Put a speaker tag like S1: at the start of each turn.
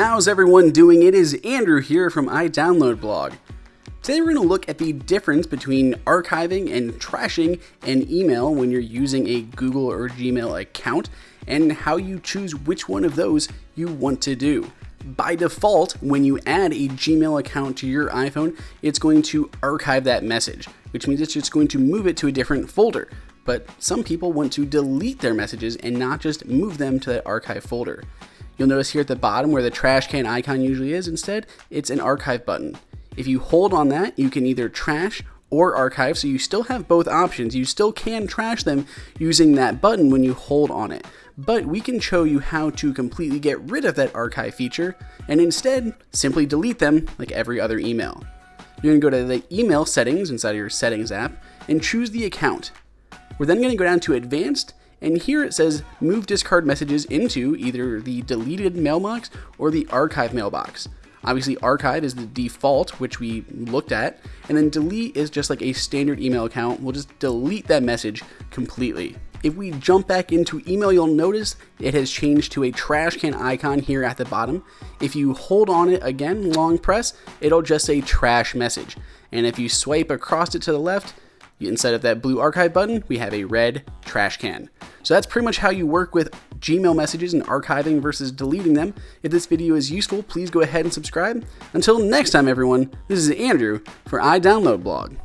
S1: How's everyone doing? It is Andrew here from iDownloadBlog. Today we're going to look at the difference between archiving and trashing an email when you're using a Google or Gmail account and how you choose which one of those you want to do. By default, when you add a Gmail account to your iPhone, it's going to archive that message, which means it's just going to move it to a different folder. But some people want to delete their messages and not just move them to that archive folder. You'll notice here at the bottom where the trash can icon usually is, instead, it's an archive button. If you hold on that, you can either trash or archive, so you still have both options. You still can trash them using that button when you hold on it. But we can show you how to completely get rid of that archive feature and instead simply delete them like every other email. You're to go to the email settings inside of your settings app and choose the account. We're then to go down to advanced and here it says move discard messages into either the deleted mailbox or the archive mailbox. Obviously, archive is the default, which we looked at, and then delete is just like a standard email account. We'll just delete that message completely. If we jump back into email, you'll notice it has changed to a trash can icon here at the bottom. If you hold on it again, long press, it'll just say trash message. And if you swipe across it to the left, instead of that blue archive button, we have a red trash can. So that's pretty much how you work with Gmail messages and archiving versus deleting them. If this video is useful, please go ahead and subscribe. Until next time, everyone, this is Andrew for iDownloadBlog.